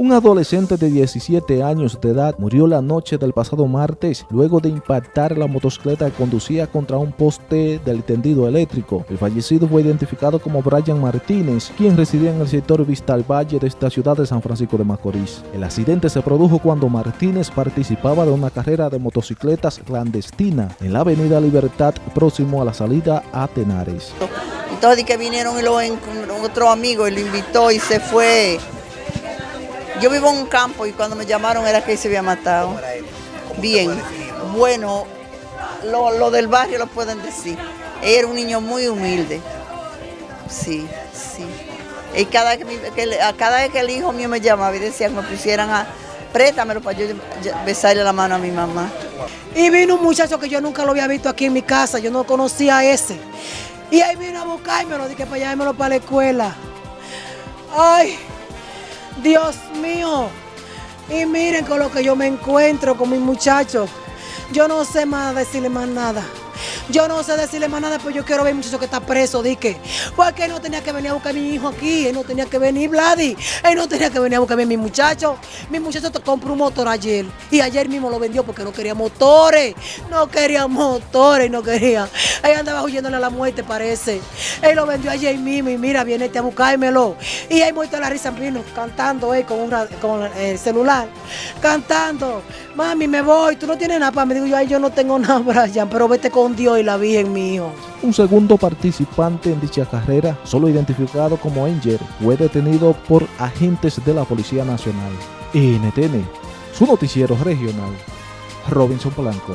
Un adolescente de 17 años de edad murió la noche del pasado martes luego de impactar la motocicleta que conducía contra un poste del tendido eléctrico. El fallecido fue identificado como Brian Martínez, quien residía en el sector Vista al Valle de esta ciudad de San Francisco de Macorís. El accidente se produjo cuando Martínez participaba de una carrera de motocicletas clandestina en la avenida Libertad próximo a la salida a Tenares. Entonces que vinieron y lo, otro amigo y lo invitó y se fue yo vivo en un campo y cuando me llamaron era que se había matado. Bien, bueno, lo, del barrio lo pueden decir. era un niño muy humilde. Sí, sí. Y cada, que, cada vez que el hijo mío me llamaba y decía que me pusieran a préstamelo para yo besarle la mano a mi mamá. Y vino un muchacho que yo nunca lo había visto aquí en mi casa, yo no conocía a ese. Y ahí vino a buscármelo, dije para llevármelo para la escuela. Ay, Dios mío. Y miren con lo que yo me encuentro con mis muchachos. Yo no sé más decirle más nada. Yo no sé decirle más nada, pero yo quiero ver muchacho que está preso, dique. Porque él no tenía que venir a buscar a mi hijo aquí, él no tenía que venir, Vladi. Él no tenía que venir a buscar a mi muchacho. Mi muchacho te compró un motor ayer y ayer mismo lo vendió porque no quería motores. No quería motores, no quería. Ahí andaba huyéndole a la muerte, parece. Él lo vendió ayer mismo y mira, viene este a buscármelo. Y ahí muerto la risa vino cantando eh, con, con el celular, cantando. Mami, me voy, tú no tienes nada para Me Digo yo, ay, yo no tengo nada, Brian, pero vete con Dios la Virgen, mi hijo. Un segundo participante en dicha carrera, solo identificado como Angel, fue detenido por agentes de la Policía Nacional. NTN, su noticiero regional, Robinson Polanco.